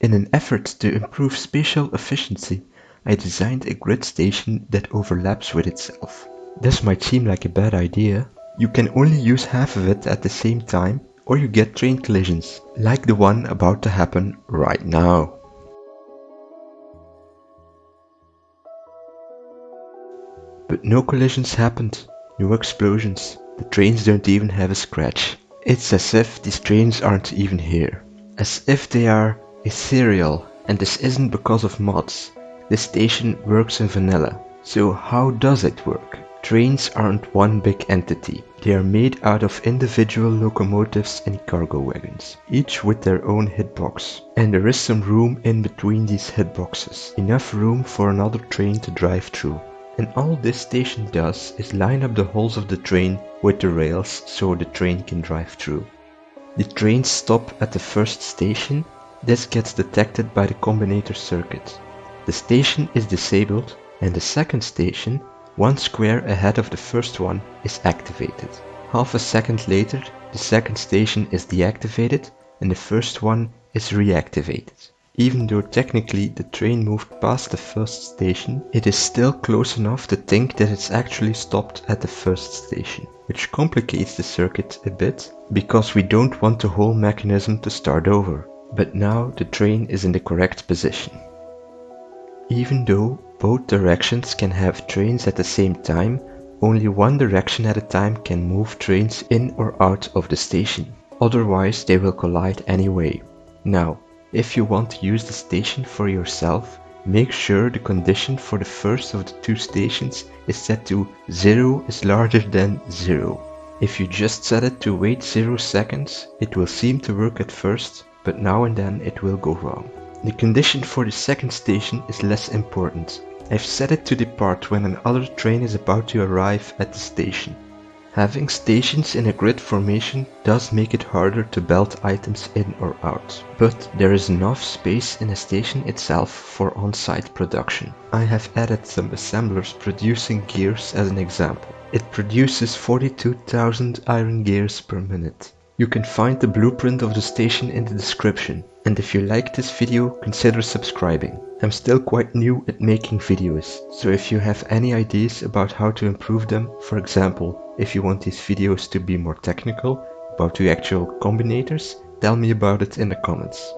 In an effort to improve spatial efficiency, I designed a grid station that overlaps with itself. This might seem like a bad idea. You can only use half of it at the same time or you get train collisions, like the one about to happen right now. But no collisions happened, no explosions, the trains don't even have a scratch. It's as if these trains aren't even here. As if they are ethereal, and this isn't because of mods. This station works in vanilla. So how does it work? Trains aren't one big entity. They are made out of individual locomotives and cargo wagons, each with their own hitbox. And there is some room in between these hitboxes, enough room for another train to drive through. And all this station does is line up the holes of the train with the rails so the train can drive through. The trains stop at the first station. This gets detected by the combinator circuit. The station is disabled and the second station, one square ahead of the first one, is activated. Half a second later, the second station is deactivated and the first one is reactivated. Even though technically the train moved past the first station, it is still close enough to think that it's actually stopped at the first station, which complicates the circuit a bit because we don't want the whole mechanism to start over. But now the train is in the correct position. Even though both directions can have trains at the same time, only one direction at a time can move trains in or out of the station. Otherwise they will collide anyway. Now, if you want to use the station for yourself, make sure the condition for the first of the two stations is set to 0 is larger than 0. If you just set it to wait 0 seconds, it will seem to work at first, but now and then it will go wrong. The condition for the second station is less important. I've set it to depart when another train is about to arrive at the station. Having stations in a grid formation does make it harder to belt items in or out, but there is enough space in a station itself for on-site production. I have added some assemblers producing gears as an example. It produces 42,000 iron gears per minute. You can find the blueprint of the station in the description. And if you like this video, consider subscribing. I'm still quite new at making videos, so if you have any ideas about how to improve them, for example, if you want these videos to be more technical, about the actual combinators, tell me about it in the comments.